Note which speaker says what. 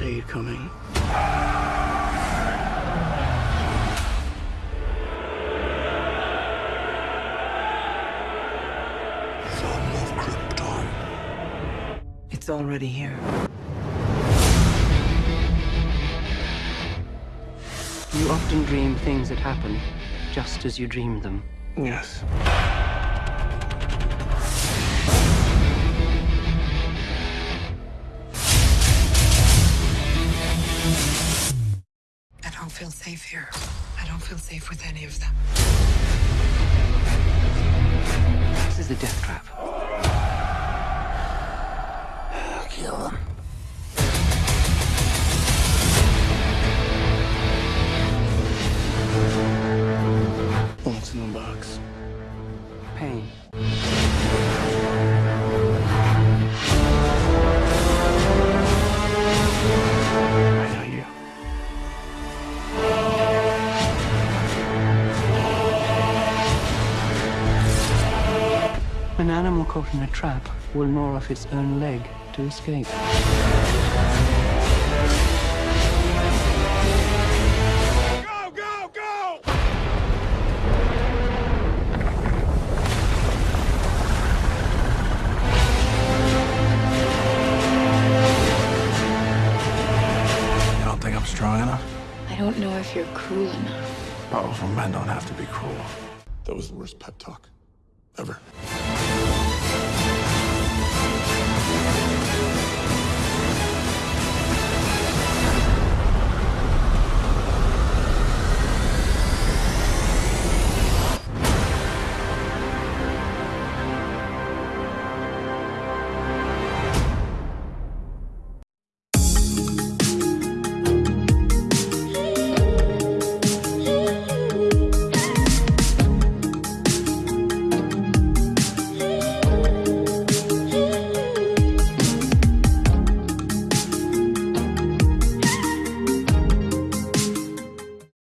Speaker 1: crusade coming.
Speaker 2: Son of Krypton.
Speaker 3: It's already here. You often dream things that happen just as you dream them.
Speaker 1: Yes.
Speaker 4: Feel safe here. I don't feel safe with any of them.
Speaker 3: This is the death trap.
Speaker 1: Kill them. What's in the box?
Speaker 3: Pain. An animal caught in a trap will gnaw off its own leg to escape.
Speaker 2: Go, go, go! You don't think I'm strong enough?
Speaker 5: I don't know if you're cruel enough.
Speaker 2: Powerful men don't have to be cruel. That was the worst pep talk ever.